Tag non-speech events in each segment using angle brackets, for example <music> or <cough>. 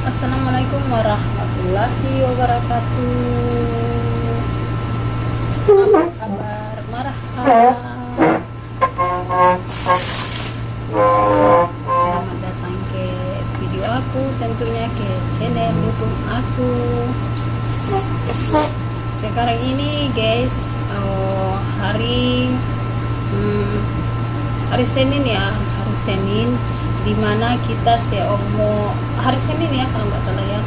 Assalamualaikum warahmatullahi wabarakatuh. Apa kabar? Marhaba. Selamat datang ke video aku Tentunya ke channel youtube aku. Sekarang ini guys oh, Hari hmm, Hari Senin ya Hari Senin di mana kita seomo hari Senin ya kalau nggak salah ya.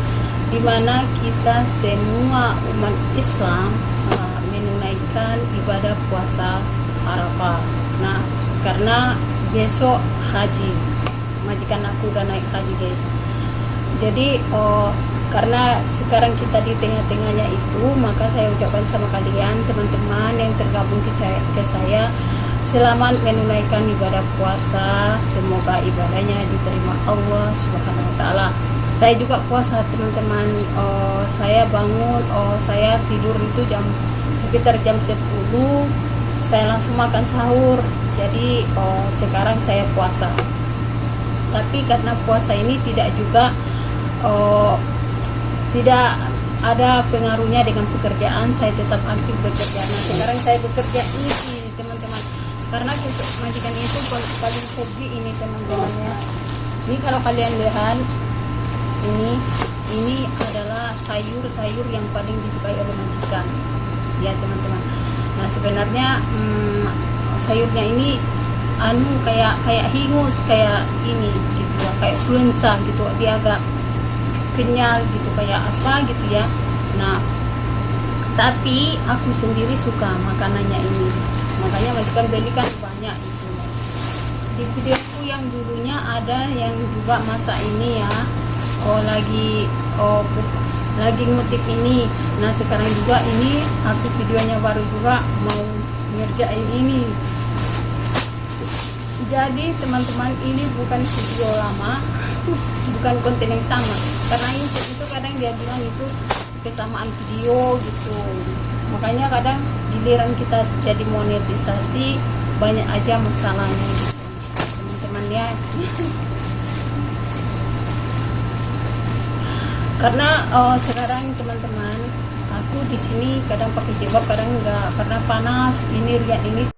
Di mana kita semua umat Islam uh, menunaikan ibadah puasa Arafah. Nah karena besok haji. Majikan aku udah naik haji guys. Jadi oh, karena sekarang kita di tengah-tengahnya itu maka saya ucapkan sama kalian teman-teman yang tergabung ke saya selamat menunaikan ibadah puasa. Semoga ibadahnya diterima Allah subhanahu wa ta'ala. Saya juga puasa teman-teman. Oh, saya bangun oh, saya tidur itu jam sekitar jam 10 saya langsung makan sahur. Jadi oh, sekarang saya puasa. Tapi karena puasa ini tidak juga oh, tidak ada pengaruhnya dengan pekerjaan. Saya tetap aktif bekerja. Nah sekarang saya bekerja ini karena majikan itu paling hobi ini teman-teman ya ini kalau kalian lihat ini ini adalah sayur-sayur yang paling disukai oleh majikan. Ya teman-teman. Nah sebenarnya hmm, sayurnya ini anu kayak kayak hingus kayak ini gitu ya kayak influenza gitu. Dia agak kenyal gitu kayak apa gitu ya. Nah tapi aku sendiri suka makanannya ini makanya majikan belikan banyak itu di videoku yang dulunya ada yang juga masa ini ya. Oh lagi oh lagi ngutip ini. Nah sekarang juga ini aku videonya baru juga mau ngerjain ini. Jadi teman-teman ini bukan video lama <laughs> bukan konten yang sama. Karena itu kadang dia bilang itu kesamaan video gitu. Makanya kadang giliran kita jadi monetisasi banyak aja masalahnya. Teman-teman ya. Karena oh, sekarang teman-teman aku di sini kadang pakai jilbab kadang enggak karena panas ini riak ini